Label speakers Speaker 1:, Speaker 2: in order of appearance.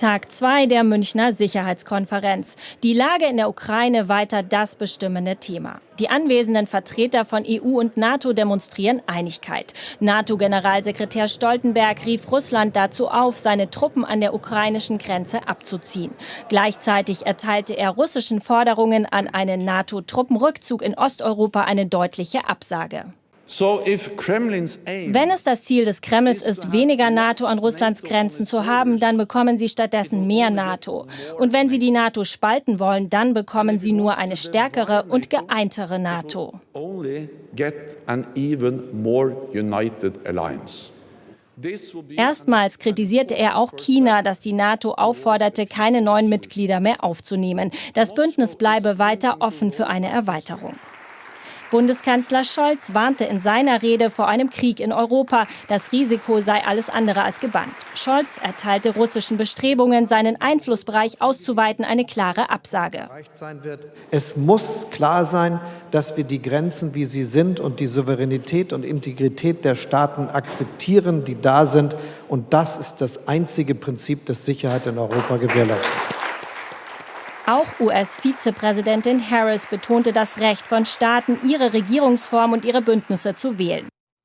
Speaker 1: Tag 2 der Münchner Sicherheitskonferenz. Die Lage in der Ukraine weiter das bestimmende Thema. Die anwesenden Vertreter von EU und NATO demonstrieren Einigkeit. NATO-Generalsekretär Stoltenberg rief Russland dazu auf, seine Truppen an der ukrainischen Grenze abzuziehen. Gleichzeitig erteilte er russischen Forderungen an einen NATO-Truppenrückzug in Osteuropa eine deutliche Absage. Wenn es das Ziel des Kremls ist, weniger NATO an Russlands Grenzen zu haben, dann bekommen sie stattdessen mehr NATO. Und wenn sie die NATO spalten wollen, dann bekommen sie nur eine stärkere und geeintere NATO. Erstmals kritisierte er auch China, das die NATO aufforderte, keine neuen Mitglieder mehr aufzunehmen. Das Bündnis bleibe weiter offen für eine Erweiterung. Bundeskanzler Scholz warnte in seiner Rede vor einem Krieg in Europa. Das Risiko sei alles andere als gebannt. Scholz erteilte russischen Bestrebungen, seinen Einflussbereich auszuweiten, eine klare Absage.
Speaker 2: Es muss klar sein, dass wir die Grenzen, wie sie sind, und die Souveränität und Integrität der Staaten akzeptieren, die da sind. Und das ist das einzige Prinzip, das Sicherheit in Europa gewährleistet.
Speaker 1: Auch US-Vizepräsidentin Harris betonte das Recht von Staaten, ihre Regierungsform und ihre Bündnisse zu wählen.